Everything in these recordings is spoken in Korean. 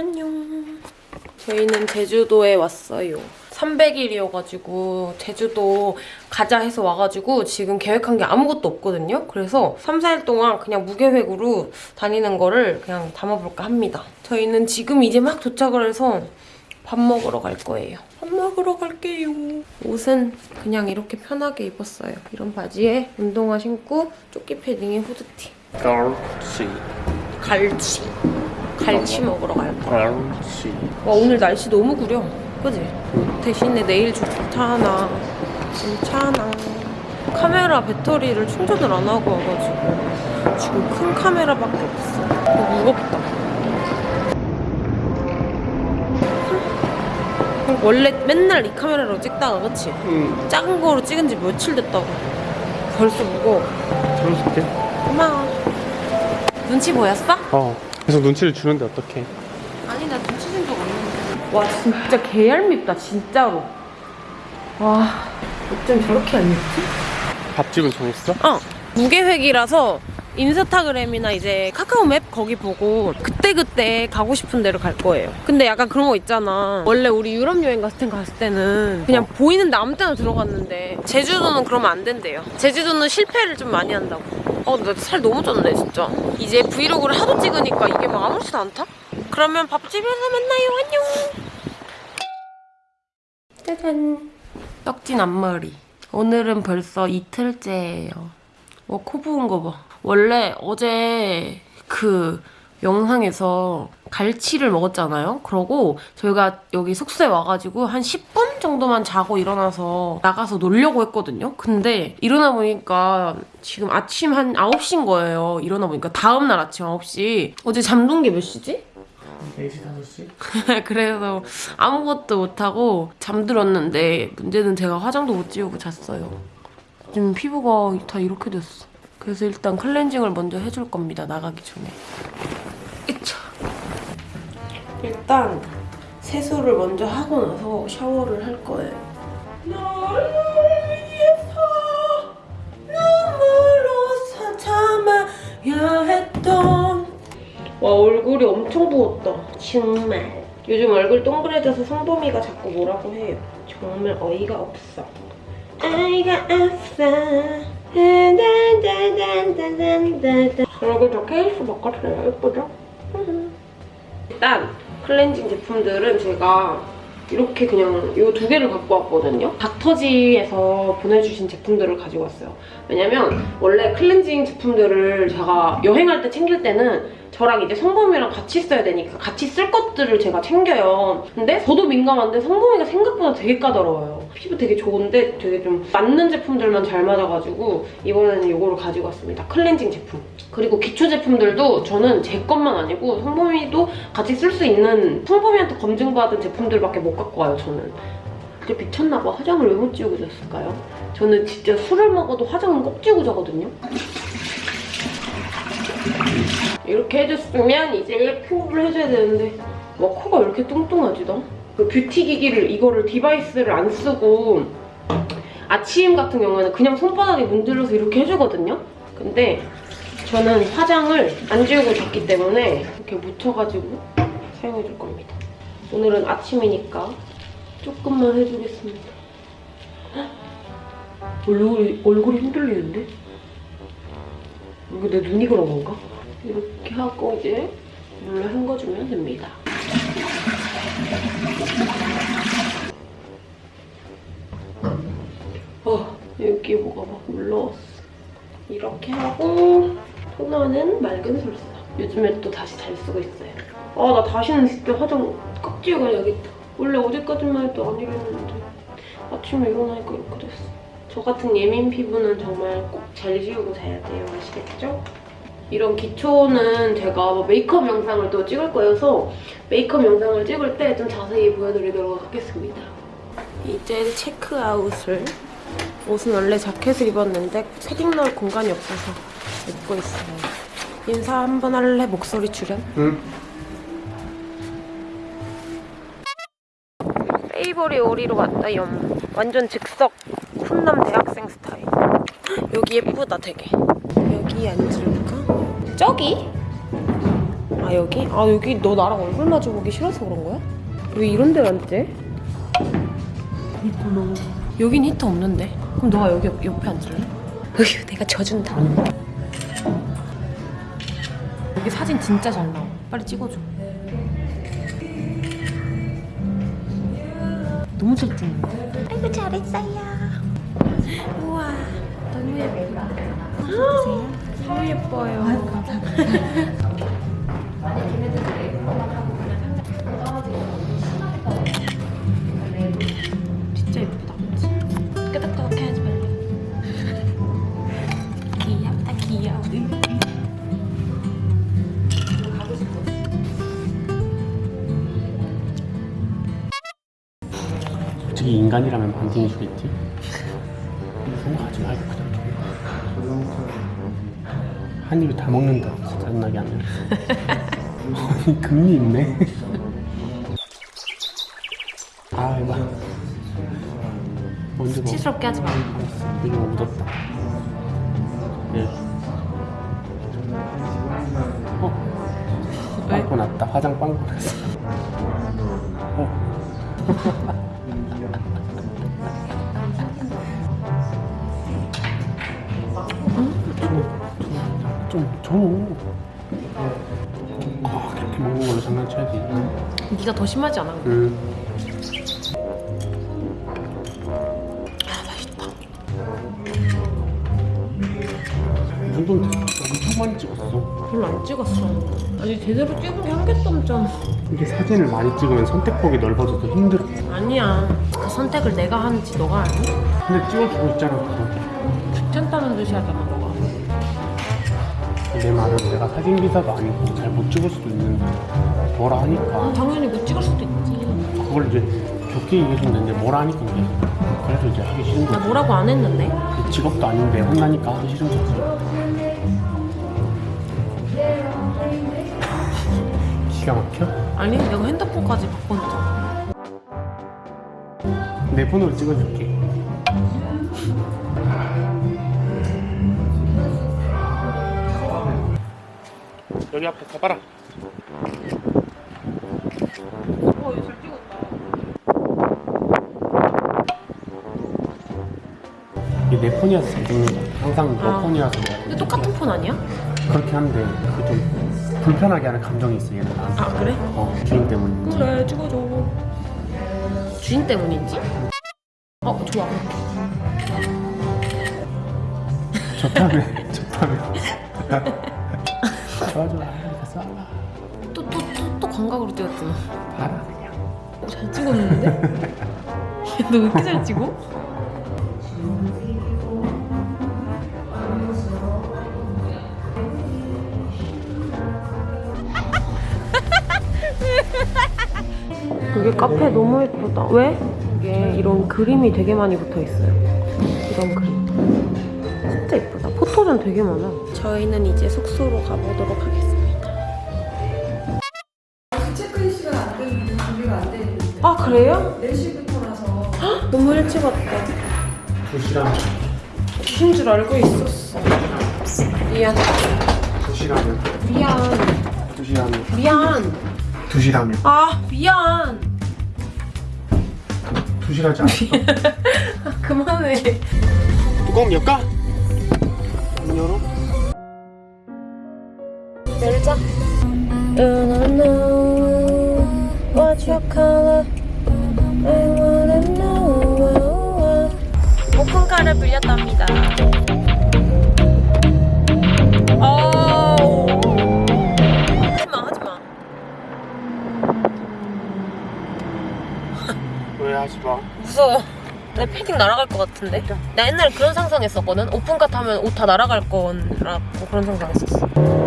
안녕. 저희는 제주도에 왔어요. 300일이어가지고 제주도 가자 해서 와가지고 지금 계획한 게 아무것도 없거든요. 그래서 3, 4일 동안 그냥 무계획으로 다니는 거를 그냥 담아볼까 합니다. 저희는 지금 이제 막 도착을 해서 밥 먹으러 갈 거예요. 밥 먹으러 갈게요. 옷은 그냥 이렇게 편하게 입었어요. 이런 바지에 운동화 신고 조끼 패딩에 후드티. 갈치 갈치. 갈치 먹으러 갈 거야. 갈치 와 오늘 날씨 너무 구려. 그지? 대신에 내일 좋잖아. 괜찮아. 카메라 배터리를 충전을 안 하고 와가지고 지금 큰 카메라밖에 없어. 어, 무겁다. 원래 맨날 이 카메라로 찍다가 그치? 응 작은 거로 찍은 지 며칠 됐다고. 벌써 무거워. 들어줄게 고마워. 눈치 보였어? 어 계속 눈치를 주는데 어떡해. 아니 나 눈치 준적 없는데. 와 진짜 개얄밉다 진짜로. 와 어쩜 저렇게 얄밉지? 밥집은 정했어? 어. 무계획이라서 인스타그램이나 이제 카카오 맵 거기 보고 그때그때 가고 싶은 데로 갈 거예요. 근데 약간 그런 거 있잖아. 원래 우리 유럽 여행 갔을 땐 갔을 때는 그냥 보이는데 아무 때나 들어갔는데 제주도는 그러면 안 된대요. 제주도는 실패를 좀 많이 한다고 어 나 살 너무 쪘네 진짜. 이제 브이로그를 하도 찍으니까 이게 막 아무렇지도 않다? 그러면 밥집에서 만나요. 안녕. 짜잔. 떡진 앞머리. 오늘은 벌써 이틀째예요. 와, 코 부은 거 봐. 원래 어제 그 영상에서 갈치를 먹었잖아요. 그러고 저희가 여기 숙소에 와가지고 한 10분 정도만 자고 일어나서 나가서 놀려고 했거든요. 근데 일어나 보니까 지금 아침 한 9시인 거예요. 일어나 보니까 다음날 아침 9시. 어제 잠든 게 몇 시지? 4시 5시? 그래서 아무것도 못하고 잠들었는데 문제는 제가 화장도 못 지우고 잤어요. 지금 피부가 다 이렇게 됐어. 그래서 일단 클렌징을 먼저 해줄 겁니다. 나가기 전에. 일단 세수를 먼저 하고 나서 샤워를 할 거예요. 너를 위해서 눈물로 참아야 했던 와 얼굴이 엄청 부었다. 정말. 요즘 얼굴 동그래져서 성범이가 자꾸 뭐라고 해요. 정말 어이가 없어. 어이가 없어. 저 케이스 바꿨어요 예쁘죠? 일단 클렌징 제품들은 제가 이렇게 그냥 이 두 개를 갖고 왔거든요. 닥터지에서 보내주신 제품들을 가지고 왔어요. 왜냐면 원래 클렌징 제품들을 제가 여행할 때 챙길 때는 저랑 이제 성범이랑 같이 써야 되니까 같이 쓸 것들을 제가 챙겨요. 근데 저도 민감한데 성범이가 생각보다 되게 까다로워요. 피부 되게 좋은데 되게 좀 맞는 제품들만 잘 맞아가지고 이번에는 이거를 가지고 왔습니다. 클렌징 제품. 그리고 기초 제품들도 저는 제 것만 아니고 성범이도 같이 쓸 수 있는 성범이한테 검증받은 제품들밖에 못 갖고 와요, 저는. 그게 미쳤나 봐. 화장을 왜 못 지우고 잤을까요? 저는 진짜 술을 먹어도 화장은 꼭 지우고 자거든요. 이렇게 해줬으면 이제 피부를 해줘야 되는데 와 코가 왜 이렇게 뚱뚱하지 나? 그 뷰티 기기를 이거를 device를 안 쓰고 아침 같은 경우에는 그냥 손바닥에 문질러서 이렇게 해주거든요? 근데 저는 화장을 안 지우고 잤기 때문에 이렇게 묻혀가지고 사용해줄 겁니다. 오늘은 아침이니까 조금만 해주겠습니다. 헉! 얼굴이, 얼굴이 흔들리는데? 이거 내 눈이 그런 건가? 이렇게 하고 이제 물로 헹궈주면 됩니다. 어, 여기 뭐가 막 올라왔어. 이렇게 하고 토너는 맑은 솔사. 요즘에 또 다시 잘 쓰고 있어요. 아, 나 다시는 진짜 화장 꼭 지워야겠다. 원래 어제까지만 해도 안 이랬는데 아침에 일어나니까 이렇게 됐어. 저 같은 예민 피부는 정말 꼭 잘 지우고 자야 돼요. 아시겠죠? 이런 기초는 제가 뭐 메이크업 영상을 또 찍을 거여서 메이크업 영상을 찍을 때 좀 자세히 보여드리도록 하겠습니다. 이제 체크아웃을 옷은 원래 자켓을 입었는데 패딩 넣을 공간이 없어서 입고 있어요. 인사 한 번 할래? 목소리 출연? 응 페이보리 오리로 왔다요. 완전 즉석 훈남 대학생 스타일. 여기 예쁘다 되게. 여기 앉을까? 저기? 아아 여기? 아 여기 너 나랑 얼굴 마주 보기 싫어서 그런 거야? 왜 이런 데를 앉지? 있구나. 여긴 히터 없는데. 그럼 너가 여기 옆, 옆에 앉을래? 으휴 내가 져준다. 여기 사진 진짜 잘 나와. 빨리 찍어줘. 너무 잘 찍는데? 아이고 잘했어요. 우와 너무 예쁘다. 보세요. 너무 예뻐요. 아유, 감사합니다. 인간이라면 반띵해주겠지? 생각하지 한 입에 다 먹는다. 진짜 짜증나게 하네. 아니, 금리 있네. 아, 해봐. 언제 먹어? 치스럽게 하지 마. 이거 묻었다. 예. 어? 왜? 빵꾸 났다. 화장 빵꾸 났어. 어? 좀 줘. 아, 그렇게 먹는 걸로 장난쳐야지. 네가 더 심하지 않아? 음. 아 맛있다. 됐어. 엄청 많이 찍었어. 별로 안 찍었어. 아니 제대로 찍은 게 한 개도 없잖아. 이게 사진을 많이 찍으면 선택폭이 넓어져서 힘들어. 아니야. 그 선택을 내가 하는지 너가 아니? 근데 찍어주고 있잖아, 그거. 귀찮다는 듯이 하잖아 너가. 내 말은 내가 사진 기사도 아니고 잘 못 찍을 수도 있는데 뭐라 아, 하니까 당연히 못 찍을 수도 있지. 그걸 이제 좋게 얘기해주면 되는데 뭐라 하니까 이제 그래서 이제 하기 싫은 나 거지 뭐라고 안 했는데. 직업도 아닌데 혼나니까 하기 싫은 거지 기가 막혀? 아니 내가 핸드폰까지 바꿨잖아. 내 폰으로 찍어줄게 여기 앞에 가봐라 어, 이거 잘 찍었다. 이게 내 폰이라서 잘 찍는 거야 항상 너 아. 폰이라서 근데 똑같은 폰 아니야? 그렇게 하는데 그 좀 불편하게 하는 감정이 있어 얘는 나한테 아 그래? 어 주인 때문인지 그래 찍어줘. 주인 때문인지? 어 좋아. 좋다며 좋다며 좋아 좋아 알겠어 또또 또 또 광각으로 찍었잖아. 봐라 그냥 어, 잘 찍었는데? 너 왜 이렇게 잘 찍어? 여기 카페 너무 예쁘다. 왜? 이게 이런 그림이 되게 많이 붙어 있어요. 이런 그림. 포토전 되게 많아. 저희는 이제 숙소로 가보도록 하겠습니다. 체크인 시간 안 되는 준비가 안 되는 아 그래요? 4시부터라서 너무 일찍 왔다. 도시락 주신 줄 알고 있었어. 미안. 도시락은 미안. 도시락은 미안. 도시락은 아 미안. 도시락이 않았어 아, 그만해. 뚜껑 열까? Wanna know. 오픈카를 빌렸답니다. 하지마 하지마. 왜 하지 마 무서워. 내 패딩 날아갈 것 같은데? 나 옛날에 그런 상상했었거든? 오픈카 타면 옷 다 날아갈 거라고 그런 상상했었어.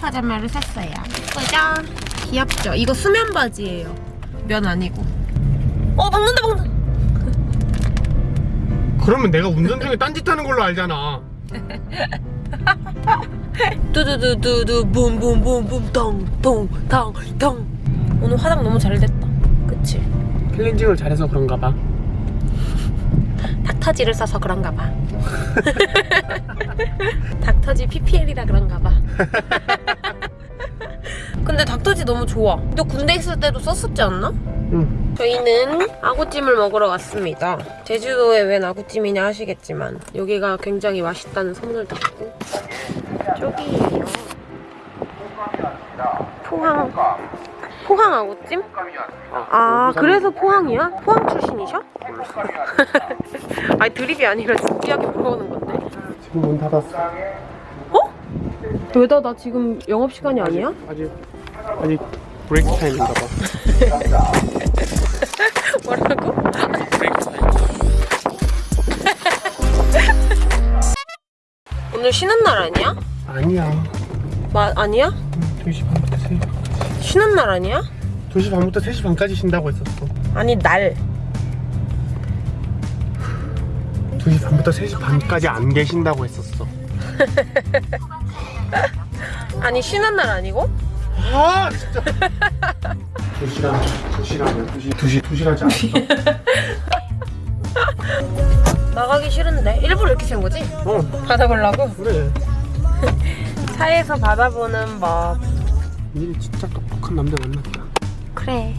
파자마를 샀어요. 예쁘죠? 귀엽죠? 이거 수면 바지예요. 면 아니고. 어, 박는다, 박는다. 그러면 내가 운전 중에 딴짓 하는 걸로 알잖아. 두두두두두 붐붐붐붐 덩덩덩덩 오늘 화장 너무 잘 됐다. 그치? 클렌징을 잘해서 그런가 봐. 닥터지를 써서 그런가 봐. 닥터지 PPL이라 그런가 봐. 근데 닥터지 너무 좋아. 너 군대 있을 때도 썼었지 않나? 응. 저희는 아구찜을 먹으러 왔습니다. 제주도에 웬 아구찜이냐 하시겠지만 여기가 굉장히 맛있다는 소문을 듣고 저기예요. 포항 포항 아구찜? 아 그래서 포항이야? 포항 출신이셔? 아니 드립이 아니라 진지하게 물어보는 건데. 지금 문 닫았어. 어? 왜 닫아? 지금 영업 시간이 아니야? 아직 아직 break time인가 봐. 뭐라고? break time. 오늘 쉬는 날 아니야? 아니야. 마, 아니야? 2시 반부터 3시. 쉬는 날 아니야? 2시 반부터 3시 반까지 쉰다고 했었어. 아니 날. 2시 반부터 3시 반까지 안 계신다고 했었어. 아니 쉬는 날 아니고? 아 진짜. 2시간 2시간 2시 2시 2시간째 안 했어. 나가기 싫은데 일부러 이렇게 센 거지? 어 받아보려고? 그래. 차에서 받아보는 법. 니 진짜 똑똑한 남자 만났다. 그래.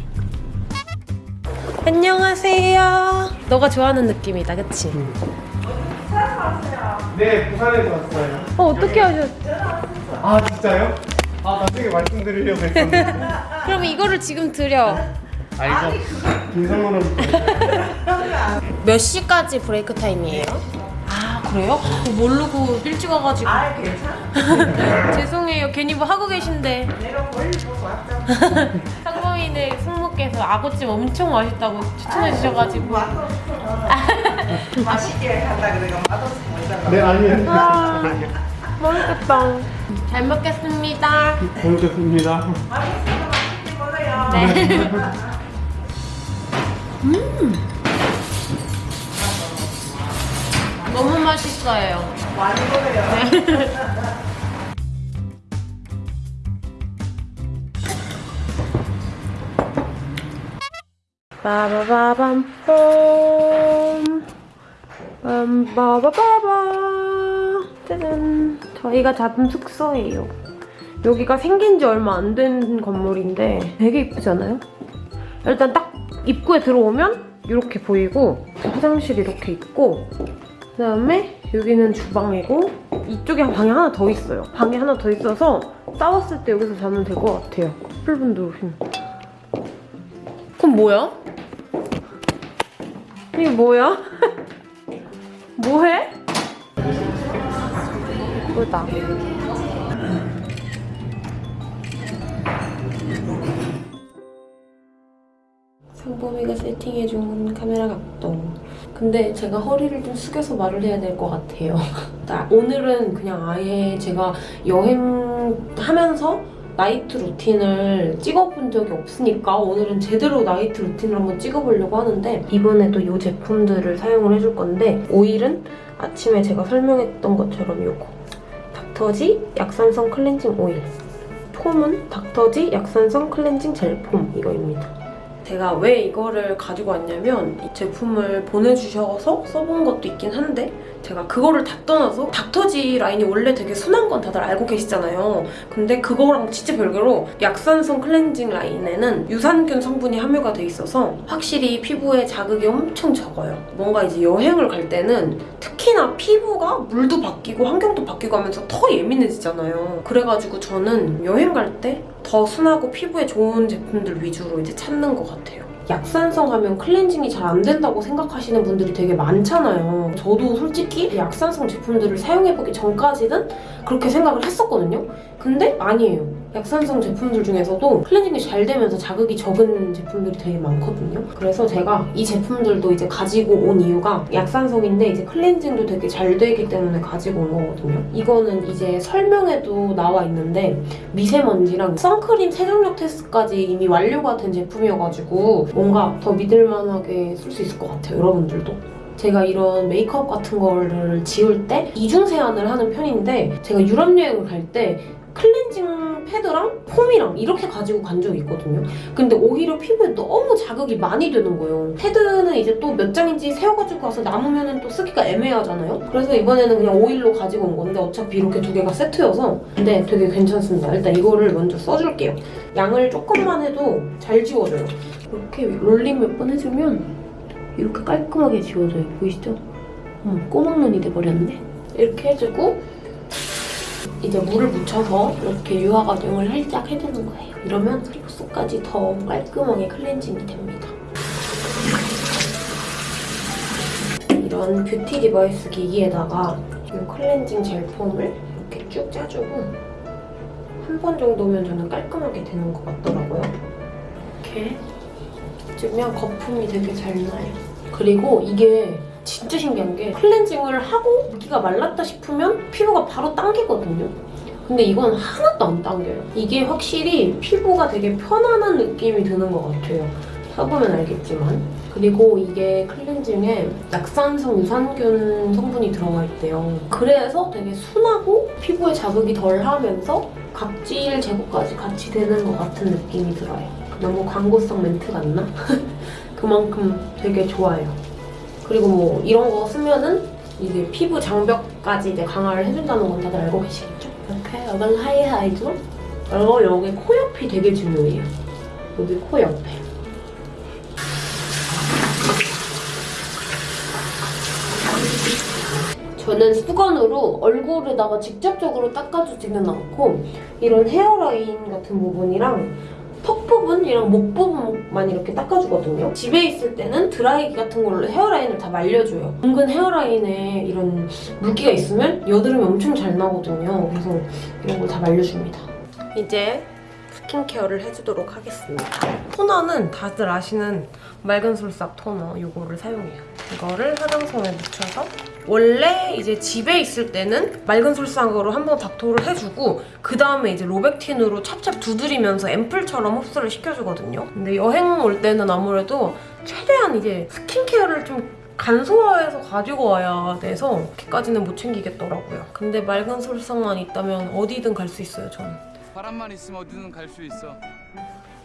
안녕하세요. 너가 좋아하는 느낌이다, 그치? 네 부산에서 왔어요. 어 어떻게 하셨? 아 진짜요? 아 나중에 말씀드리려고 했었는데. 그럼 이거를 지금 드려. 아 이거 김성호는 몇 시까지 브레이크 타임이에요? 아 그래요? 그거 모르고 일찍 와가지고 아 괜찮아. 죄송해요 괜히 뭐 하고 계신데 내가 멀리 보고 왔잖아. 상범이네 숙모께서 아구찜 엄청 맛있다고 추천해 주셔가지고 맛있게 한다 그래가 맛없어 보이잖아. 네 아니에요. 아. 맛있겠다 잘 먹겠습니다 잘 먹겠습니다. 맛있게 먹어요. 네 너무 맛있어요. 많이 먹어요. 빠바바밤 빰빠바바바 짜잔. 저희가 잡은 숙소예요. 여기가 생긴 지 얼마 안 된 건물인데 되게 이쁘지 않아요? 일단 딱 입구에 들어오면 이렇게 보이고 화장실 이렇게 있고 그다음에 여기는 주방이고 이쪽에 방이 하나 더 있어요 방이 하나 더 있어서 싸웠을 때 여기서 자면 될 것 같아요 커플분들 오시면 그럼 뭐야? 이게 뭐야? 뭐해? 예쁘다. 상범이가 세팅해준 카메라 각도. 근데 제가 허리를 좀 숙여서 말을 해야 될 것 같아요. 나 오늘은 그냥 아예 제가 여행하면서 night routine을 찍어본 적이 없으니까 오늘은 제대로 night routine을 한번 찍어보려고 하는데 이번에도 이 제품들을 사용을 해줄 건데 오일은 아침에 제가 설명했던 것처럼 이거 닥터지 약산성 클렌징 오일 폼은 닥터지 약산성 클렌징 젤 폼 이거입니다. 제가 왜 이거를 가지고 왔냐면 이 제품을 보내주셔서 써본 것도 있긴 한데 제가 그거를 다 떠나서 닥터지 라인이 원래 되게 순한 건 다들 알고 계시잖아요. 근데 그거랑 진짜 별개로 약산성 클렌징 라인에는 유산균 성분이 함유가 돼 있어서 확실히 피부에 자극이 엄청 적어요. 뭔가 이제 여행을 갈 때는 특히나 피부가 물도 바뀌고 환경도 바뀌고 하면서 더 예민해지잖아요. 그래가지고 저는 여행 갈 때 더 순하고 피부에 좋은 제품들 위주로 이제 찾는 것 같아요. 약산성 하면 클렌징이 잘 안 된다고 생각하시는 분들이 되게 많잖아요. 저도 솔직히 약산성 제품들을 사용해보기 전까지는 그렇게 생각을 했었거든요. 근데 아니에요. 약산성 제품들 중에서도 클렌징이 잘 되면서 자극이 적은 제품들이 되게 많거든요. 그래서 제가 이 제품들도 이제 가지고 온 이유가 약산성인데 이제 클렌징도 되게 잘 되기 때문에 가지고 온 거거든요. 이거는 이제 설명에도 나와 있는데 미세먼지랑 선크림 세정력 테스트까지 이미 완료가 된 제품이어가지고 뭔가 더 믿을만하게 쓸 수 있을 것 같아요. 여러분들도. 제가 이런 메이크업 같은 거를 지울 때 이중 세안을 하는 편인데 제가 유럽 여행을 갈때 클렌징 패드랑 폼이랑 이렇게 가지고 간 적이 있거든요. 근데 오히려 피부에 너무 자극이 많이 되는 거예요. 패드는 이제 또 몇 장인지 세워가지고 가서 남으면 또 쓰기가 애매하잖아요. 그래서 이번에는 그냥 오일로 가지고 온 건데 어차피 이렇게 두 개가 세트여서 근데 되게 괜찮습니다. 일단 이거를 먼저 써줄게요. 양을 조금만 해도 잘 지워져요. 이렇게 롤링 몇 번 해주면 이렇게 깔끔하게 지워져요. 보이시죠? 어머, 꼬막눈이 돼버렸네. 이렇게 해주고 이제 물을 묻혀서 이렇게 유화 과정을 살짝 해주는 거예요. 이러면 피부 속까지 더 깔끔하게 클렌징이 됩니다. 이런 뷰티 device 기기에다가 이 클렌징 젤 폼을 이렇게 쭉 짜주고 한 번 정도면 저는 깔끔하게 되는 것 같더라고요. 이렇게 해주면 거품이 되게 잘 나요. 그리고 이게 진짜 신기한 게 클렌징을 하고 물기가 말랐다 싶으면 피부가 바로 당기거든요. 근데 이건 하나도 안 당겨요. 이게 확실히 피부가 되게 편안한 느낌이 드는 것 같아요. 써보면 알겠지만. 그리고 이게 클렌징에 약산성 유산균 성분이 들어가 있대요. 그래서 되게 순하고 피부에 자극이 덜 하면서 각질 제거까지 같이 되는 것 같은 느낌이 들어요. 너무 광고성 멘트 같나? 그만큼 되게 좋아요. 그리고 뭐 이런 거 쓰면은 이게 피부 장벽까지 이제 강화를 해준다는 건 다들 알고 계시겠죠? 이렇게 여간 하이하이죠? 그리고 여기 코 옆이 되게 중요해요. 여기 코 옆에. 저는 수건으로 얼굴에다가 직접적으로 닦아주지는 않고 이런 헤어라인 같은 부분이랑 턱 부분이랑 목 부분만 이렇게 닦아주거든요. 집에 있을 때는 드라이기 같은 걸로 헤어라인을 다 말려줘요. 은근 헤어라인에 이런 물기가 있으면 여드름이 엄청 잘 나거든요. 그래서 이런 걸 다 말려줍니다. 이제 스킨케어를 해주도록 하겠습니다. 토너는 다들 아시는 맑은 솔삽 토너 이거를 사용해요. 이거를 화장솜에 묻혀서 원래 이제 집에 있을 때는 맑은 솔상으로 한번 닥토를 해주고 그 다음에 이제 로백틴으로 찹찹 두드리면서 앰플처럼 흡수를 시켜주거든요. 근데 여행 올 때는 아무래도 최대한 이제 스킨케어를 좀 간소화해서 가지고 와야 돼서 이렇게까지는 못 챙기겠더라고요. 근데 맑은 솔상만 있다면 어디든 갈 수 있어요, 저는. 바람만 있으면 어디든 갈 수 있어.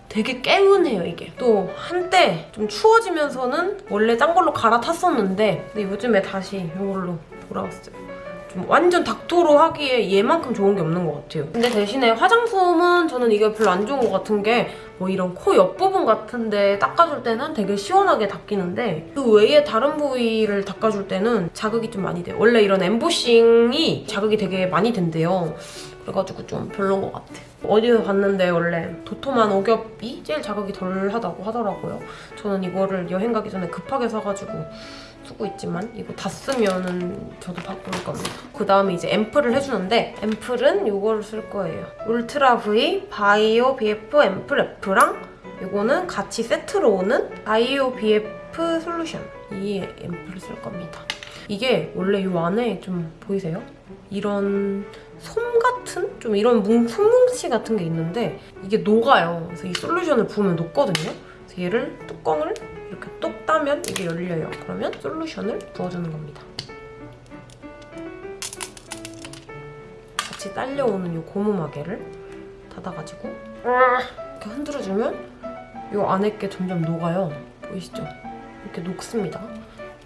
되게 개운해요 이게 또 한때 좀 추워지면서는 원래 딴 걸로 갈아탔었는데 근데 요즘에 다시 이걸로 돌아왔어요 좀 완전 닥토로 하기에 얘만큼 좋은 게 없는 것 같아요 근데 대신에 화장솜은 저는 이게 별로 안 좋은 것 같은 게 뭐 이런 코 옆부분 같은데 닦아줄 때는 되게 시원하게 닦이는데 그 외에 다른 부위를 닦아줄 때는 자극이 좀 많이 돼요 원래 이런 엠보싱이 자극이 되게 많이 된대요 그래가지고 좀 별론 것 같아. 어디서 봤는데 원래 도톰한 오겹이 제일 자극이 덜하다고 하더라고요. 저는 이거를 여행 가기 전에 급하게 사가지고 쓰고 있지만 이거 다 쓰면은 저도 바꿀 겁니다. 그 다음에 이제 앰플을 해주는데 앰플은 이거를 쓸 거예요. 울트라 V 바이오 BF 앰플 F랑 이거는 같이 세트로 오는 바이오 BF 솔루션 이 앰플을 쓸 겁니다. 이게 원래 이 안에 좀 보이세요? 이런 솜 같은? 좀 이런 뭉, 솜뭉치 같은 게 있는데 이게 녹아요. 그래서 이 솔루션을 부으면 녹거든요. 그래서 얘를 뚜껑을 이렇게 똑 따면 이게 열려요. 그러면 솔루션을 부어주는 겁니다. 같이 딸려오는 이 고무마개를 닫아가지고 이렇게 흔들어주면 이 안에 게 점점 녹아요. 보이시죠? 이렇게 녹습니다.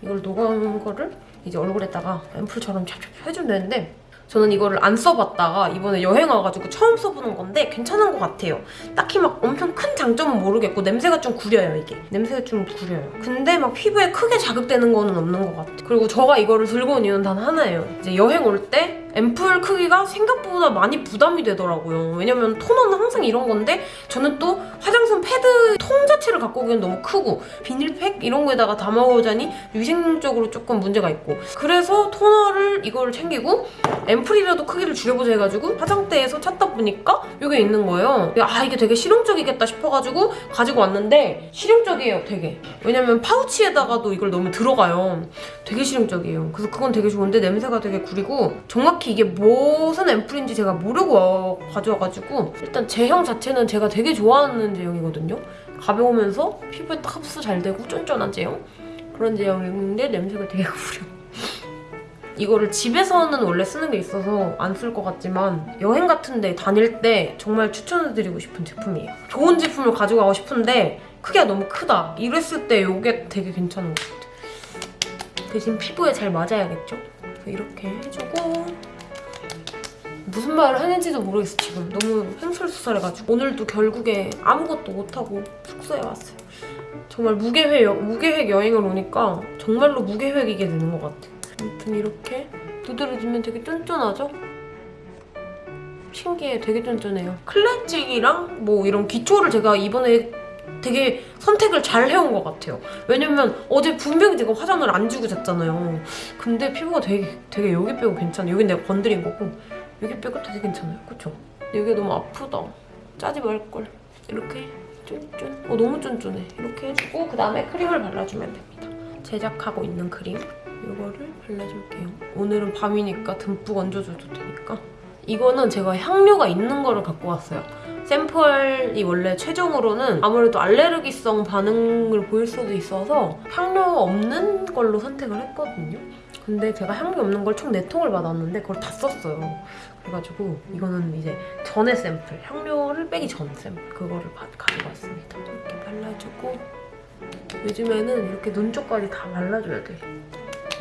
이걸 녹은 거를 이제 얼굴에다가 앰플처럼 찹찹 해주면 되는데 저는 이거를 안 써봤다가 이번에 여행 와가지고 처음 써보는 건데 괜찮은 것 같아요. 딱히 막 엄청 큰 장점은 모르겠고 냄새가 좀 구려요 이게. 냄새가 좀 구려요. 근데 막 피부에 크게 자극되는 거는 없는 것 같아요. 그리고 제가 이거를 들고 온 이유는 단 하나예요. 이제 여행 올때 앰플 크기가 생각보다 많이 부담이 되더라고요. 왜냐면 토너는 항상 이런 건데 저는 또 화장솜 패드 통 자체를 갖고 오기엔 너무 크고 비닐팩 이런 거에다가 담아오자니 위생적으로 조금 문제가 있고 그래서 토너를 이거를 챙기고 앰플이라도 크기를 줄여보자 해가지고 화장대에서 찾다 보니까 이게 있는 거예요. 아 이게 되게 실용적이겠다 싶어가지고 가지고 왔는데 실용적이에요 되게. 왜냐면 파우치에다가도 이걸 넣으면 들어가요. 되게 실용적이에요. 그래서 그건 되게 좋은데 냄새가 되게 구리고 정확히 이게 무슨 앰플인지 제가 모르고 와- 가져와가지고 일단 제형 자체는 제가 되게 좋아하는 제형이거든요. 가벼우면서 피부에 딱 흡수 잘 되고 쫀쫀한 제형 그런 제형인데 냄새가 되게 구려. 이거를 집에서는 원래 쓰는 게 있어서 안 쓸 것 같지만 여행 같은 데 다닐 때 정말 추천해드리고 싶은 제품이에요. 좋은 제품을 가지고 가고 싶은데 크기가 너무 크다. 이랬을 때 이게 되게 괜찮은 것 같아요. 대신 피부에 잘 맞아야겠죠? 이렇게 해주고 무슨 말을 하는지도 모르겠어 지금. 너무 횡설수설해가지고. 오늘도 결국에 아무것도 못하고 숙소에 왔어요. 정말 무계획, 여- 무계획 여행을 오니까 정말로 무계획이게 되는 것 같아. 아무튼 이렇게 두드려주면 되게 쫀쫀하죠? 신기해. 되게 쫀쫀해요. 클렌징이랑 뭐 이런 기초를 제가 이번에 되게 선택을 잘 해온 것 같아요. 왜냐면 어제 분명히 제가 화장을 안 지고 잤잖아요. 근데 피부가 되게 되게 여기 빼고 괜찮아 여긴 내가 건드린 거고 여기 빼고 되게 괜찮아요? 그쵸? 여기가 너무 아프다. 짜지 말걸. 이렇게 쫀쫀. 어 너무 쫀쫀해. 이렇게 해주고 그 다음에 크림을 발라주면 됩니다. 제작하고 있는 크림. 이거를 발라줄게요. 오늘은 밤이니까 듬뿍 얹어줘도 되니까. 이거는 제가 향료가 있는 거를 갖고 왔어요. 샘플이 원래 최종으로는 아무래도 알레르기성 반응을 보일 수도 있어서 향료 없는 걸로 선택을 했거든요. 근데 제가 향료 없는 걸 총 4통을 받았는데 그걸 다 썼어요. 그래가지고 이거는 이제 전의 샘플, 향료를 빼기 전 샘플 그거를 받- 가지고 왔습니다. 이렇게 발라주고 요즘에는 이렇게 눈 쪽까지 다 발라줘야 돼.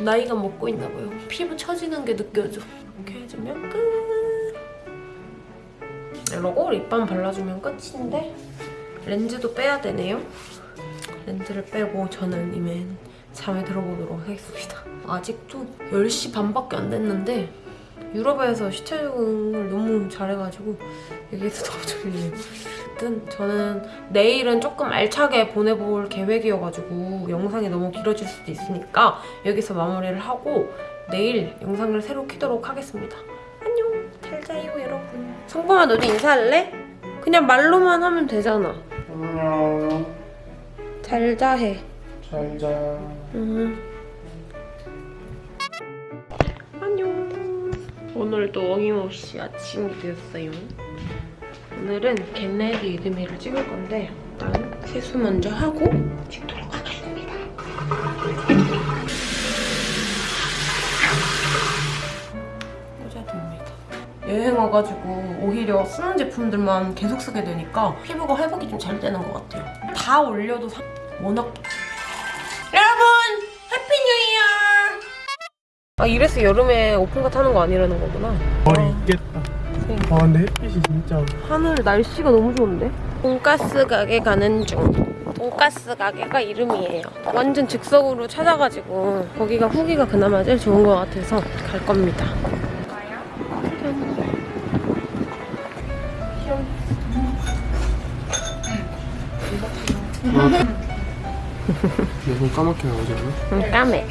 나이가 먹고 있나 봐요. 피부 처지는 게 느껴져. 이렇게 해주면 끝! 이러고 립밤 발라주면 끝인데 렌즈도 빼야 되네요. 렌즈를 빼고 저는 이만 잠에 들어보도록 하겠습니다. 아직도 10시 반밖에 안 됐는데 유럽에서 시차 적응을 너무 잘해가지고 여기서 너무 졸려요. 어쨌든 저는 내일은 조금 알차게 보내볼 계획이어가지고 영상이 너무 길어질 수도 있으니까 여기서 마무리를 하고 내일 영상을 새로 키도록 하겠습니다. 안녕 잘 자요 여러분 성범아 너도 인사할래? 그냥 말로만 하면 되잖아 안녕. 잘 자해 잘 자. 음. 오늘도 어김없이 아침이 되었어요. 오늘은 겟레드 이드미를 찍을 건데 일단 세수 먼저 하고 찍도록 하겠습니다. 꽂아둡니다. 여행 와가지고 오히려 쓰는 제품들만 계속 쓰게 되니까 피부가 회복이 좀 잘 되는 것 같아요. 다 올려도 사... 워낙 아 이래서 여름에 오픈카 타는 거 아니라는 거구나. 머리 있겠다. 아 근데 햇빛이 진짜 하늘 날씨가 너무 좋은데? 돈가스 가게 가는 중. 돈가스 가게가 이름이에요. 완전 즉석으로 찾아가지고 거기가 후기가 그나마 제일 좋은 것 같아서 갈 겁니다. 내손 까맣게 나오지 않아? 응, 까매.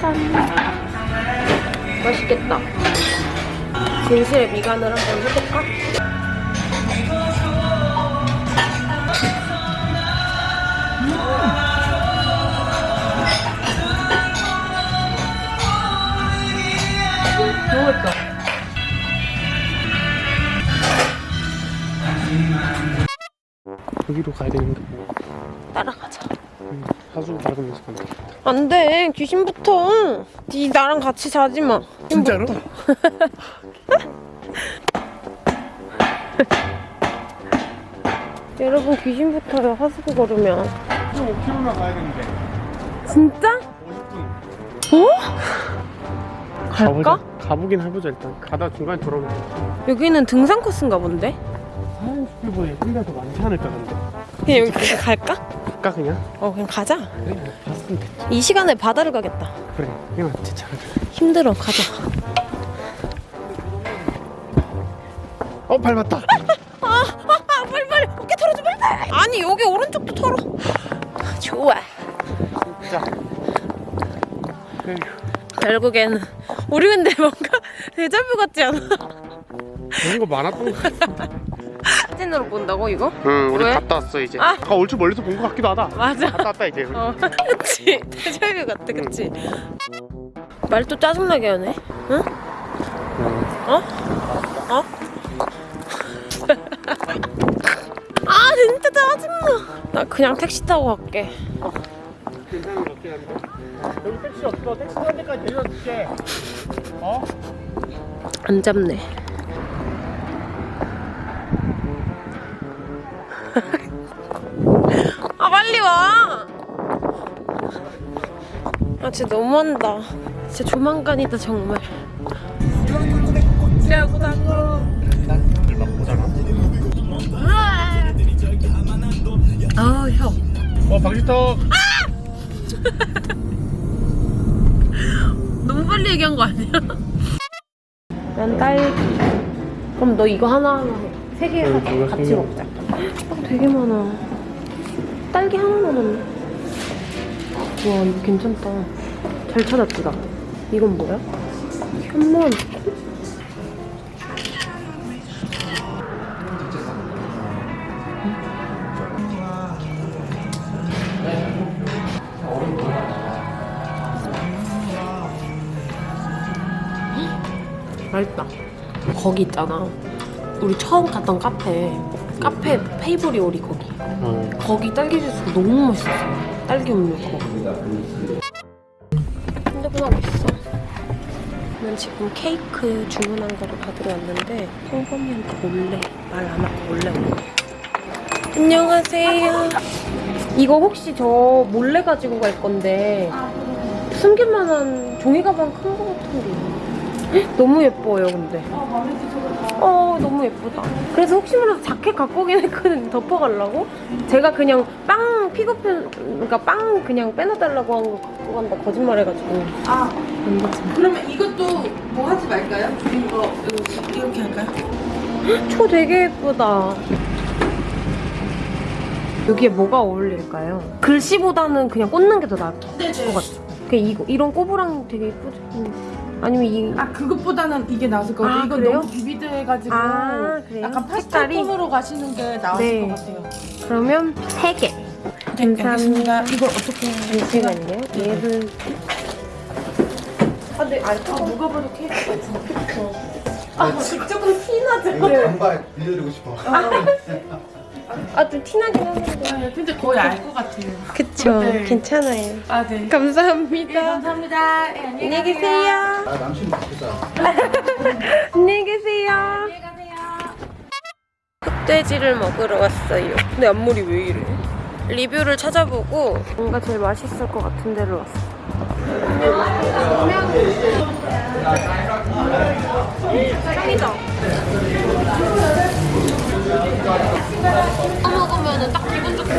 짠. 맛있겠다. 진실의 미간을 한번 해볼까? 맛있다. 여기로 가야 되는데. 사주 밟으면서 간다. 안 돼. 귀신부터. 니 나랑 같이 자지 마. 진짜로? 여러분 귀신부터요. 하수구 걸으면. 5km나 가야 되는데. 진짜? 50분. 어? 갈까? 가보자. 가보긴 해보자 일단. 가다 중간에 돌아오면 돼. 여기는 등산 코스인가 본데? 아우 피부에 혼자 더 많지 않을까 근데. 그냥 여기 갈까? 갈까 그냥? 어 그냥 가자. 그래 이 시간에 바다를 가겠다. 그래 그냥 진짜 힘들어 가자. 어 밟았다. 아, 아, 아, 빨리 빨리. 어깨 털어줘 빨리 아니 여기 오른쪽도 털어. 좋아. 진짜 결국엔 우리 근데 뭔가 대자뷰 같지 않아? 그런 거 많았던 거 같은데 사진으로 본다고 이거? 응, 우리 왜? 갔다 왔어 이제. 아. 아, 얼추 멀리서 본거 같기도 하다. 맞아. 갔다 왔다 이제. 어, 그치. 대자뷰 같아, 그치? 말도 짜증나게 하네. 응? 어? 어? 아, 진짜 짜증나. 나 그냥 택시 타고 갈게. 괜찮은 것 같긴 한데. 여기 택시 없어. 택시 한 대까지 내려줄게. 어? 안 잡네. 와. 아 진짜 너무한다. 진짜 조만간이다 정말. 야구 당구. 일막 보잖아. 아 형. 어, 방지턱. 너무 빨리 얘기한 거 아니야? 난 딸기. 그럼 너 이거 하나 하나 해. 세 개 같이. 먹자. 아, 되게 많아. 딸기 하나 남았네. 와 이거 괜찮다. 잘 찾았지 나. 이건 뭐야? 현무암. 맛있다. 거기 있잖아. 우리 처음 갔던 카페. 카페 페이보리 오리 거기. 어. 거기 딸기 주스 너무 맛있었어. 딸기 음료 그거. 핸드폰하고 있어. 난 지금 케이크 주문한 거를 받으러 왔는데 홍범이한테 몰래 말 안 하고 몰래 온 거야. 안녕하세요. 이거 혹시 저 몰래 가지고 갈 건데 숨길 만한 종이 가방 큰 거 같은 게 있나요? 헉, 너무 예뻐요 근데. 어 너무 예쁘다. 그래서 혹시 몰라서 자켓 갖고 오긴 했거든 덮어가려고. 제가 그냥 빵 픽업 그러니까 빵 그냥 빼놔달라고 한 거 갖고 간다 거짓말 해가지고. 아, 안 되지. 그러면 이것도 뭐 하지 말까요? 이거 이거 이렇게 할까요? 초 되게 예쁘다. 여기에 뭐가 어울릴까요? 글씨보다는 그냥 꽂는 게 더 나을 것 같죠? 그냥 이거 이런 꼬부랑 되게 예쁘죠? 음. 아니면 이 아 그것보다는 이게 나을 것 아, 같아요. 이건 그래요? 너무 비비드 해가지고 아, 그래요? 약간 색깔이? 파스텔 톤으로 가시는 게 나을 네. 것 같아요. 그러면 세 개. 네, 알겠습니다. 이걸 어떻게 잠시만요. 얘를 아, 네, 아, 누가 봐도 케이크가 진짜 아, 조금 티나죠? 반발 빌려주고 싶어. 아, 좀 티나긴 하는데. 근데 거의 알 것 같아요. 그쵸. 네. 괜찮아요. 아 네. 감사합니다. 감사합니다. 네, 안녕히 계세요. 아 남친 바쁘다. 안녕히 계세요. 안녕히 가세요. 흑돼지를 먹으러 왔어요. 근데 앞머리 왜 이래? 리뷰를 찾아보고 뭔가 제일 맛있을 것 같은 데를 왔어. 짱이다. 먹으면 딱 기분 좋게.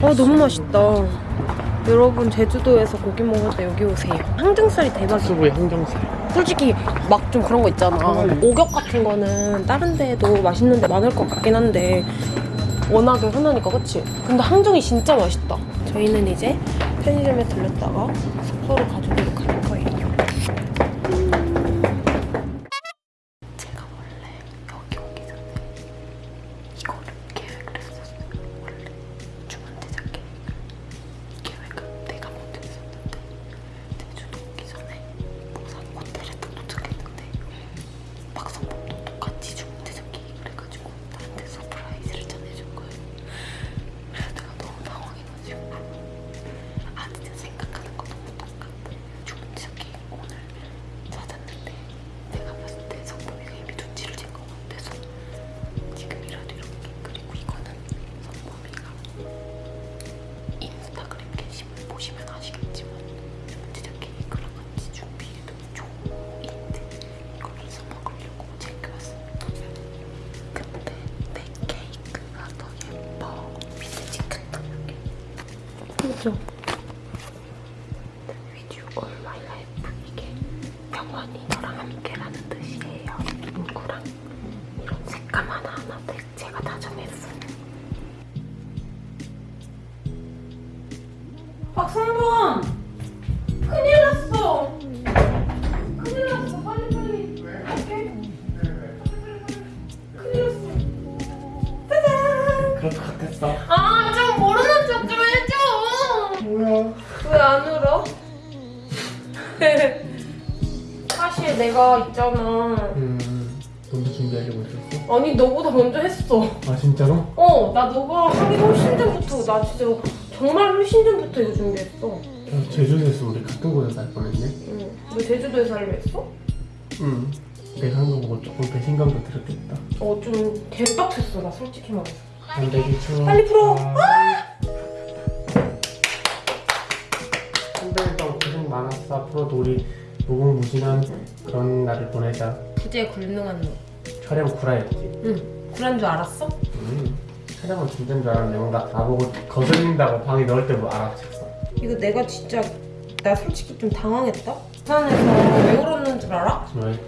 아 너무 맛있다. 여러분 제주도에서 고기 먹을 때 여기 오세요. 항정살이 대박이야. 수부의 항정살. 솔직히 막 좀 그런 거 있잖아. 오겹 같은 거는 다른 데도 맛있는 데 많을 것 같긴 한데 워낙에 흔하니까 그치? 근데 항정이 진짜 맛있다. 저희는 이제 편의점에 들렸다가 숙소로 가지도 진짜로? 어, 나 너가 하기 훨씬 전부터, 나 진짜 정말 훨씬 전부터 이거 준비했어. 어, 제주도에서 우리 같은 곳에서 살 뻔했네. 응. 너 제주도에서 하려 했어? 응. 내가 한 거 보고 조금 배신감도 들었겠다. 어, 좀 개빡쳤어, 나 솔직히 말해서. 안 되겠죠. 빨리 풀어. 선배님도 고생 많았어. 앞으로도 우리 무궁무진한 그런 날을 보내자. 부재에 굴능한 너. 촬영 구라였지. 응. 그런 줄 알았어? 음. 촬영은 진짜인 줄 알았는데 뭔가 다 보고 거슬린다고 방에 넣을 때뭐 알아챘어. 이거 내가 진짜, 나 솔직히 좀 당황했다? 부산에서 왜 울었는 줄 알아? 왜?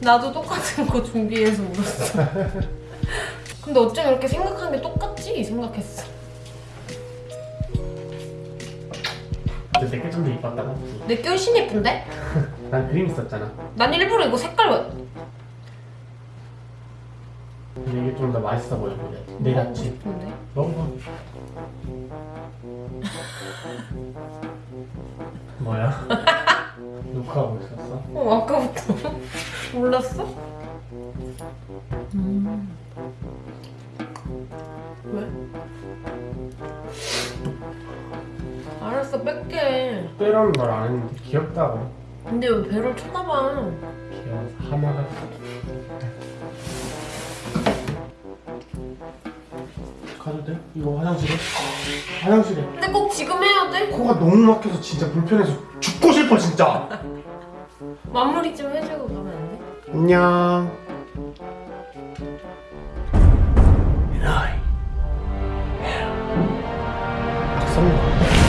나도 똑같은 거 준비해서 울었어. 근데 어쩜 이렇게 생각한 게 똑같지? 생각했어. 근데 내게 좀더 이뻤다고? 내게 훨씬 예쁜데? 난 그림 있었잖아. 난 일부러 이거 색깔 이게 좀 더 맛있어 보여 그래. 내같이. 먹어봐. 뭐야? 녹화하고 있었어? 어 아까부터 몰랐어? 왜? 알았어 뺄게 빼라는 말 안 했는데 귀엽다고. 근데 왜 배를 쳐다봐 귀여워서 하나가. 이거 화장실에? 화장실에. 근데 꼭 지금 해야 돼? 코가 너무 막혀서 진짜 불편해서 죽고 싶어 진짜. 마무리 좀 해주고 가면 안 돼? 안녕. 나이. 박성호.